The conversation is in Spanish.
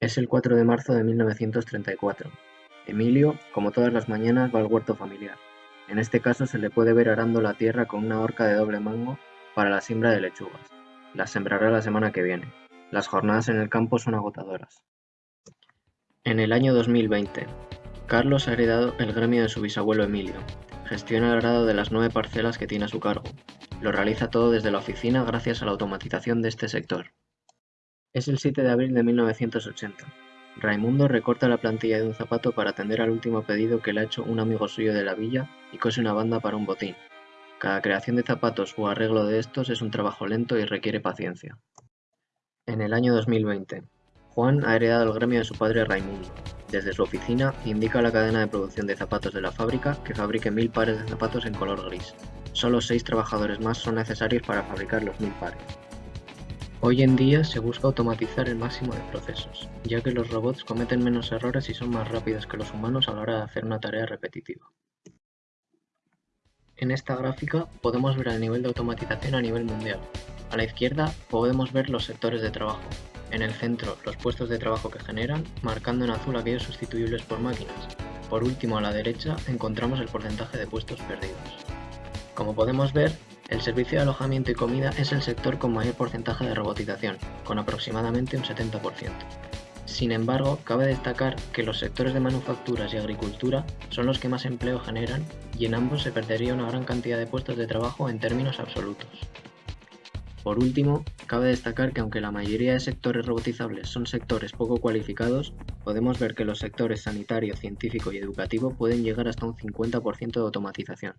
Es el 4 de marzo de 1934. Emilio, como todas las mañanas, va al huerto familiar. En este caso se le puede ver arando la tierra con una horca de doble mango para la siembra de lechugas. Las sembrará la semana que viene. Las jornadas en el campo son agotadoras. En el año 2020, Carlos ha heredado el gremio de su bisabuelo Emilio. Gestiona el arado de las nueve parcelas que tiene a su cargo. Lo realiza todo desde la oficina gracias a la automatización de este sector. Es el 7 de abril de 1980. Raimundo recorta la plantilla de un zapato para atender al último pedido que le ha hecho un amigo suyo de la villa y cose una banda para un botín. Cada creación de zapatos o arreglo de estos es un trabajo lento y requiere paciencia. En el año 2020, Juan ha heredado el gremio de su padre Raimundo. Desde su oficina indica a la cadena de producción de zapatos de la fábrica que fabrique mil pares de zapatos en color gris. Solo seis trabajadores más son necesarios para fabricar los mil pares. Hoy en día se busca automatizar el máximo de procesos, ya que los robots cometen menos errores y son más rápidos que los humanos a la hora de hacer una tarea repetitiva. En esta gráfica podemos ver el nivel de automatización a nivel mundial. A la izquierda podemos ver los sectores de trabajo, en el centro los puestos de trabajo que generan, marcando en azul aquellos sustituibles por máquinas. Por último a la derecha encontramos el porcentaje de puestos perdidos. Como podemos ver, el servicio de alojamiento y comida es el sector con mayor porcentaje de robotización, con aproximadamente un 70%. Sin embargo, cabe destacar que los sectores de manufacturas y agricultura son los que más empleo generan y en ambos se perdería una gran cantidad de puestos de trabajo en términos absolutos. Por último, cabe destacar que aunque la mayoría de sectores robotizables son sectores poco cualificados, podemos ver que los sectores sanitario, científico y educativo pueden llegar hasta un 50% de automatización.